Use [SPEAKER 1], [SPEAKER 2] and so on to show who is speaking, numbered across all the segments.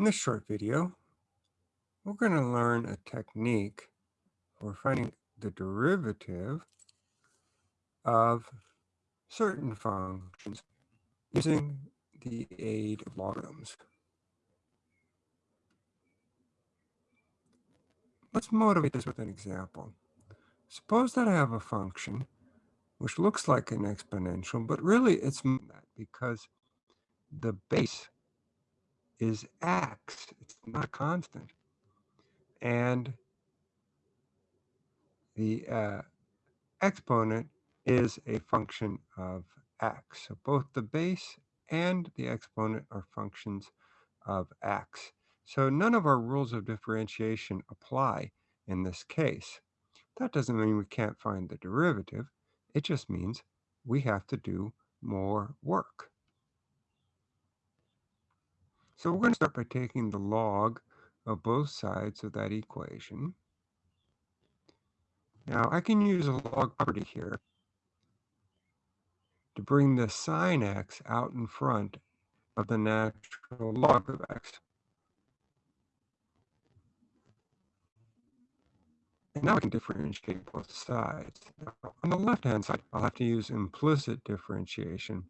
[SPEAKER 1] In this short video, we're going to learn a technique for finding the derivative of certain functions using the aid of logarithms. Let's motivate this with an example. Suppose that I have a function which looks like an exponential, but really it's that because the base is x. It's not constant. And the uh, exponent is a function of x. So both the base and the exponent are functions of x. So none of our rules of differentiation apply in this case. That doesn't mean we can't find the derivative. It just means we have to do more work. So we're going to start by taking the log of both sides of that equation. Now I can use a log property here to bring the sine x out in front of the natural log of x. And now I can differentiate both sides. Now, on the left-hand side, I'll have to use implicit differentiation.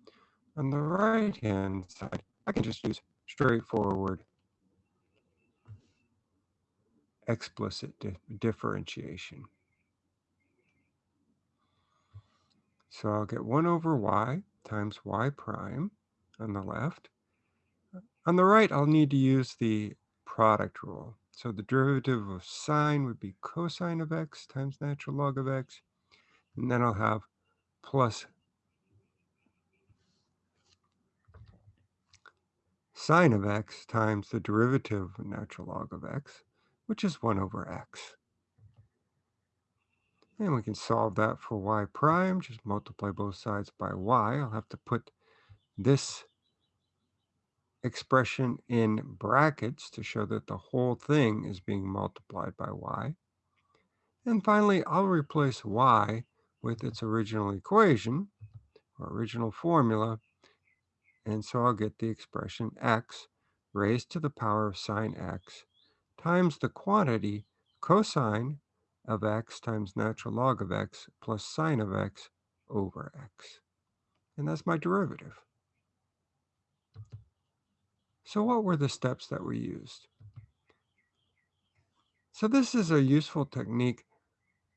[SPEAKER 1] On the right-hand side, I can just use straightforward explicit di differentiation. So I'll get 1 over y times y prime on the left. On the right, I'll need to use the product rule. So the derivative of sine would be cosine of x times natural log of x. And then I'll have plus sine of x times the derivative of natural log of x, which is 1 over x. And we can solve that for y prime, just multiply both sides by y. I'll have to put this expression in brackets to show that the whole thing is being multiplied by y. And finally, I'll replace y with its original equation, or original formula, and so I'll get the expression x raised to the power of sine x times the quantity cosine of x times natural log of x plus sine of x over x. And that's my derivative. So what were the steps that we used? So this is a useful technique.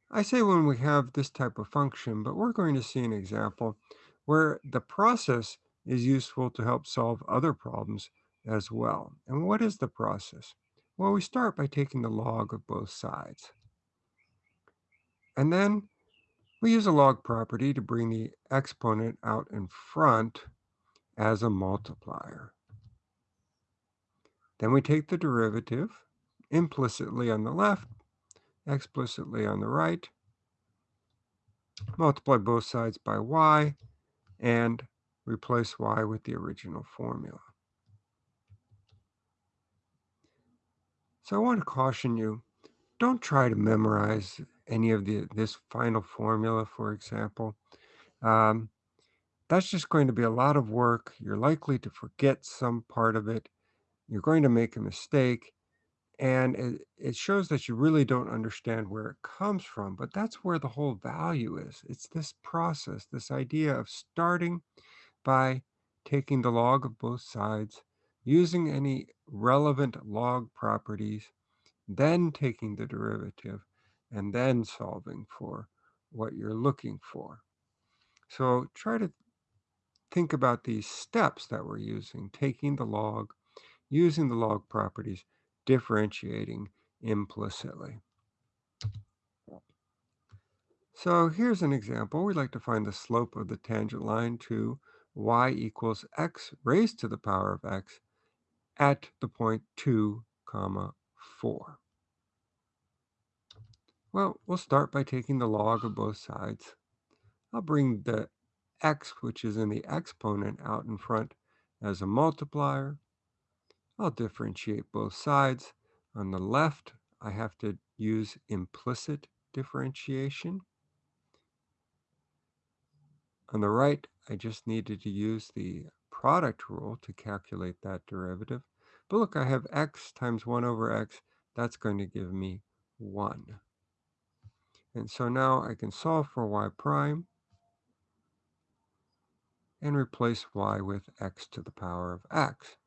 [SPEAKER 1] I say when we have this type of function, but we're going to see an example where the process is useful to help solve other problems as well. And what is the process? Well, we start by taking the log of both sides. And then we use a log property to bring the exponent out in front as a multiplier. Then we take the derivative implicitly on the left, explicitly on the right, multiply both sides by y, and replace y with the original formula. So I want to caution you, don't try to memorize any of the this final formula, for example. Um, that's just going to be a lot of work. You're likely to forget some part of it. You're going to make a mistake. And it, it shows that you really don't understand where it comes from. But that's where the whole value is. It's this process, this idea of starting by taking the log of both sides, using any relevant log properties, then taking the derivative, and then solving for what you're looking for. So try to think about these steps that we're using, taking the log, using the log properties, differentiating implicitly. So here's an example. We'd like to find the slope of the tangent line to y equals x raised to the power of x at the point 2 comma 4. Well, we'll start by taking the log of both sides. I'll bring the x, which is in the exponent, out in front as a multiplier. I'll differentiate both sides. On the left, I have to use implicit differentiation. On the right, I just needed to use the product rule to calculate that derivative. But look, I have x times 1 over x. That's going to give me 1. And so now I can solve for y prime and replace y with x to the power of x.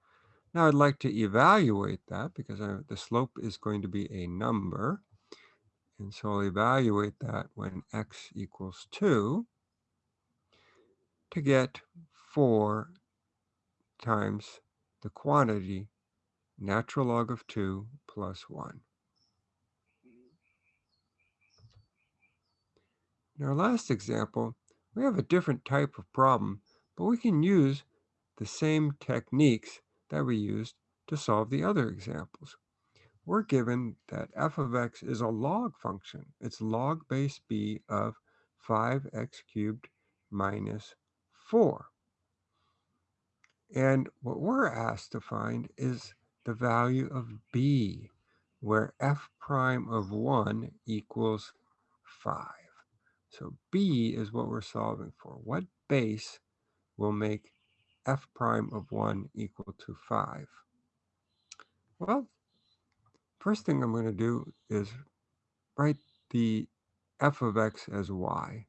[SPEAKER 1] Now I'd like to evaluate that because I, the slope is going to be a number. And so I'll evaluate that when x equals 2 to get 4 times the quantity natural log of 2 plus 1. In our last example, we have a different type of problem, but we can use the same techniques that we used to solve the other examples. We're given that f of x is a log function. It's log base b of 5x cubed minus 4. And what we're asked to find is the value of b, where f prime of 1 equals 5. So b is what we're solving for. What base will make f prime of 1 equal to 5? Well, first thing I'm going to do is write the f of x as y.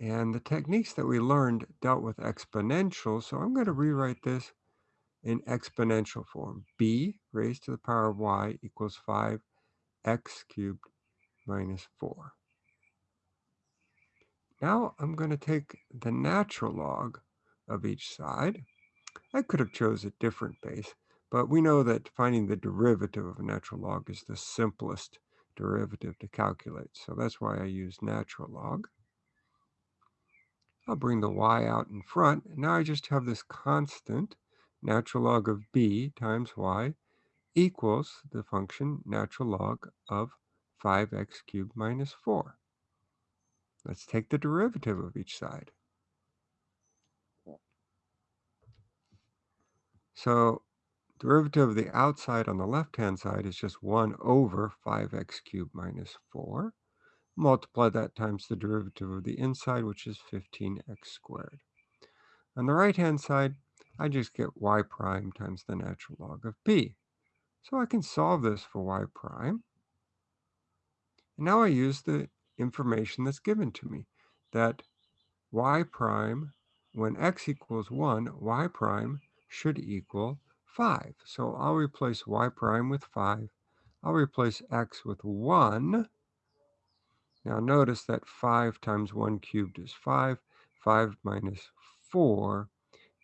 [SPEAKER 1] And the techniques that we learned dealt with exponentials, so I'm going to rewrite this in exponential form. b raised to the power of y equals 5x cubed minus 4. Now I'm going to take the natural log of each side. I could have chose a different base, but we know that finding the derivative of a natural log is the simplest derivative to calculate. So that's why I use natural log. I'll bring the y out in front. And now I just have this constant, natural log of b times y equals the function natural log of 5x cubed minus 4. Let's take the derivative of each side. So derivative of the outside on the left-hand side is just 1 over 5x cubed minus 4. Multiply that times the derivative of the inside, which is 15x squared. On the right-hand side, I just get y prime times the natural log of b. So I can solve this for y prime. And now I use the information that's given to me, that y prime, when x equals 1, y prime should equal 5. So I'll replace y prime with 5. I'll replace x with 1. Now notice that 5 times 1 cubed is 5. 5 minus 4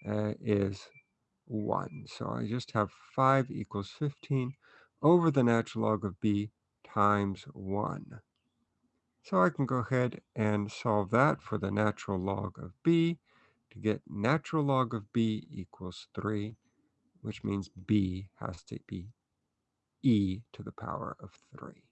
[SPEAKER 1] uh, is 1. So I just have 5 equals 15 over the natural log of b times 1. So I can go ahead and solve that for the natural log of b to get natural log of b equals 3, which means b has to be e to the power of 3.